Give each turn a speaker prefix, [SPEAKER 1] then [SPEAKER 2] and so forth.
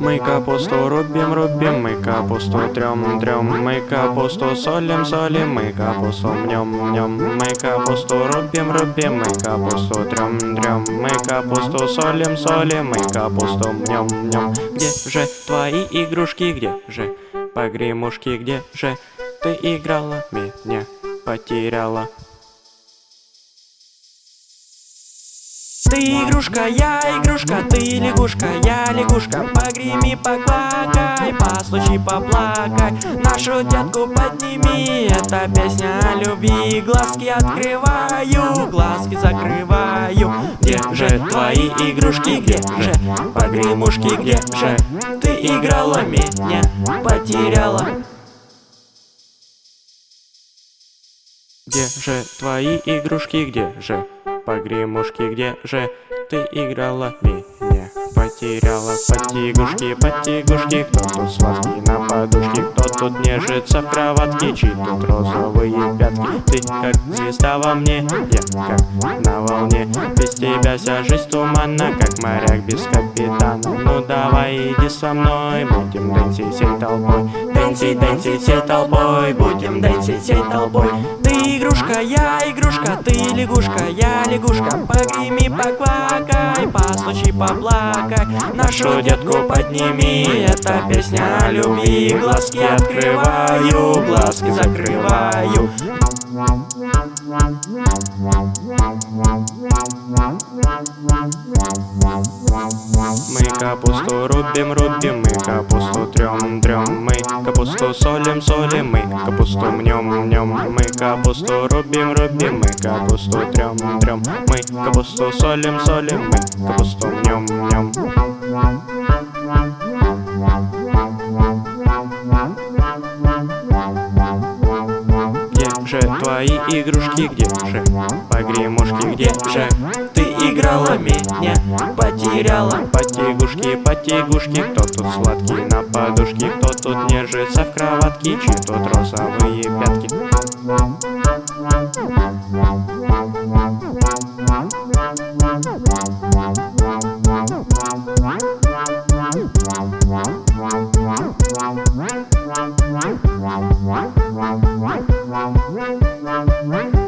[SPEAKER 1] Мы капусту рубим, рубим, мы капусту трем, трем, мы капусту солим, солим, мы капусту мнем, мнем, мы капусту рубим, рубим, мы капусту трем, трем, мы капусту солим, солим, мы капусту мнем, мнем. Где же твои игрушки, где же погремушки, где же ты играла, меня потеряла?
[SPEAKER 2] Ты игрушка, я игрушка, ты лягушка, я лягушка. Погреми, поплакай, послушай, поплакай. Нашу детку подними, это песня о любви. Глазки открываю, глазки закрываю. Где же твои
[SPEAKER 1] игрушки, где же погремушки, где же
[SPEAKER 2] Ты играла меня, потеряла?
[SPEAKER 1] Где же твои игрушки, где же погремушки, где же ты играла? Меня? Потеряла. Потягушки, потягушки Кто тут сладкий на подушке, кто тут нежится в кроватке? Чьи тут розовые пятки? Ты как звезда во мне, я как на волне. Без тебя вся жизнь туманна, как моряк без капитана. Ну давай иди со мной, будем дэнсить всей толпой. Дэнсить, дэнсить всей толпой, будем дэнсить
[SPEAKER 2] всей толпой. Ты игрушка, я игрушка, лягушка, я лягушка. Погреми, поквакай, постучи, поплакай. Нашу детку подними, это песня любви Глазки открываю, глазки закрываю
[SPEAKER 1] Мы капусту рубим, рубим, мы капусту трем, трем, мы капусту солим, солим, мы капусту мнем, мнем, мы капусту рубим, рубим, мы капусту трем, трем, мы капусту солим, солим, мы капусту мнем, мнем. Где же твои игрушки, где же погремушки, где же
[SPEAKER 2] Ты играла меня Потеряла.
[SPEAKER 1] Потягушки, потягушки Кто тут сладкий на подушке Кто тут нежится в кроватке Чьи тут розовые пятки. Wow, wow, wow, wow, wow, wow, wow, wow, wow, wow, wow, wow,